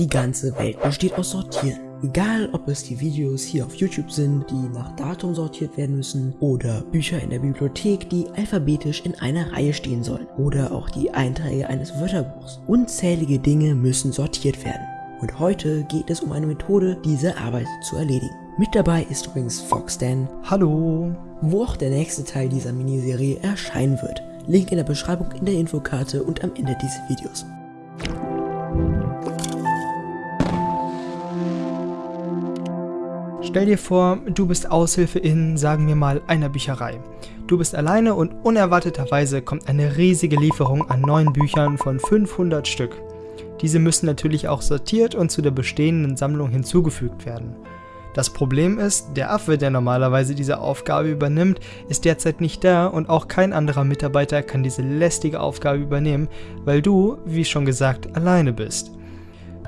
Die ganze Welt besteht aus Sortieren. Egal, ob es die Videos hier auf YouTube sind, die nach Datum sortiert werden müssen, oder Bücher in der Bibliothek, die alphabetisch in einer Reihe stehen sollen, oder auch die Einträge eines Wörterbuchs. Unzählige Dinge müssen sortiert werden. Und heute geht es um eine Methode, diese Arbeit zu erledigen. Mit dabei ist übrigens Foxdan. Hallo. Wo auch der nächste Teil dieser Miniserie erscheinen wird. Link in der Beschreibung, in der Infokarte und am Ende dieses Videos. Stell dir vor, du bist Aushilfe in, sagen wir mal, einer Bücherei. Du bist alleine und unerwarteterweise kommt eine riesige Lieferung an neuen Büchern von 500 Stück. Diese müssen natürlich auch sortiert und zu der bestehenden Sammlung hinzugefügt werden. Das Problem ist, der Affe, der normalerweise diese Aufgabe übernimmt, ist derzeit nicht da und auch kein anderer Mitarbeiter kann diese lästige Aufgabe übernehmen, weil du, wie schon gesagt, alleine bist.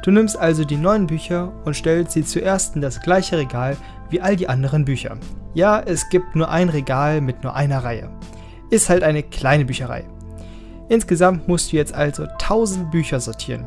Du nimmst also die neuen Bücher und stellst sie zuerst in das gleiche Regal wie all die anderen Bücher. Ja, es gibt nur ein Regal mit nur einer Reihe. Ist halt eine kleine Bücherei. Insgesamt musst du jetzt also 1000 Bücher sortieren.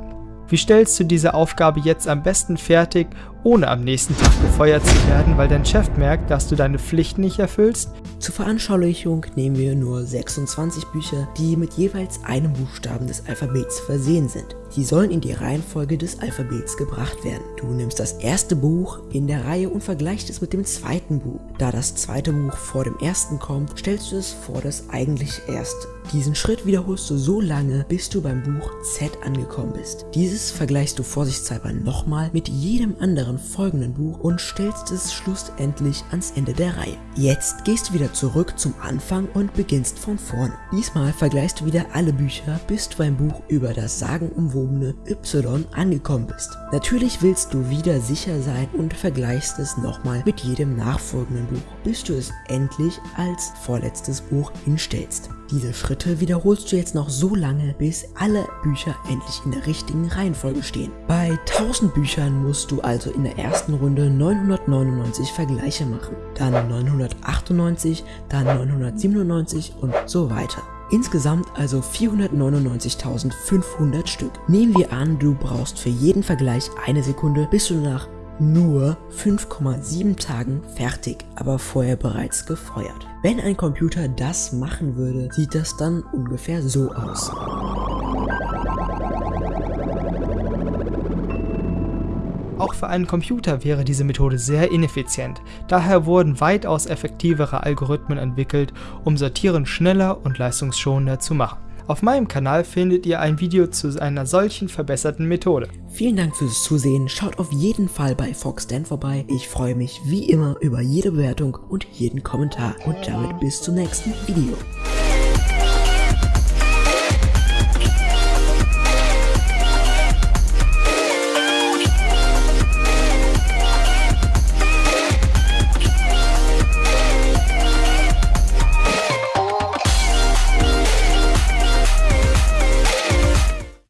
Wie stellst du diese Aufgabe jetzt am besten fertig, ohne am nächsten Tag gefeuert zu werden, weil dein Chef merkt, dass du deine Pflichten nicht erfüllst? Zur Veranschaulichung nehmen wir nur 26 Bücher, die mit jeweils einem Buchstaben des Alphabets versehen sind. Sie sollen in die Reihenfolge des Alphabets gebracht werden. Du nimmst das erste Buch in der Reihe und vergleichst es mit dem zweiten Buch. Da das zweite Buch vor dem ersten kommt, stellst du es vor das eigentlich erste. Diesen Schritt wiederholst du so lange, bis du beim Buch Z angekommen bist. Dieses vergleichst du vorsichtshalber nochmal mit jedem anderen folgenden Buch und stellst es schlussendlich ans Ende der Reihe. Jetzt gehst du wieder zurück zum Anfang und beginnst von vorne. Diesmal vergleichst du wieder alle Bücher, bis du beim Buch über das sagenumwobene Y angekommen bist. Natürlich willst du wieder sicher sein und vergleichst es nochmal mit jedem nachfolgenden Buch, bis du es endlich als vorletztes Buch hinstellst. Diese Schritte wiederholst du jetzt noch so lange, bis alle Bücher endlich in der richtigen Reihenfolge stehen. Bei 1000 Büchern musst du also in der ersten Runde 999 Vergleiche machen, dann 998, dann 997 und so weiter. Insgesamt also 499.500 Stück. Nehmen wir an, du brauchst für jeden Vergleich eine Sekunde, bis du nach nur 5,7 Tagen fertig, aber vorher bereits gefeuert. Wenn ein Computer das machen würde, sieht das dann ungefähr so aus. Auch für einen Computer wäre diese Methode sehr ineffizient, daher wurden weitaus effektivere Algorithmen entwickelt, um Sortieren schneller und leistungsschonender zu machen. Auf meinem Kanal findet ihr ein Video zu einer solchen verbesserten Methode. Vielen Dank fürs Zusehen, schaut auf jeden Fall bei Foxdan vorbei. Ich freue mich wie immer über jede Bewertung und jeden Kommentar und damit bis zum nächsten Video.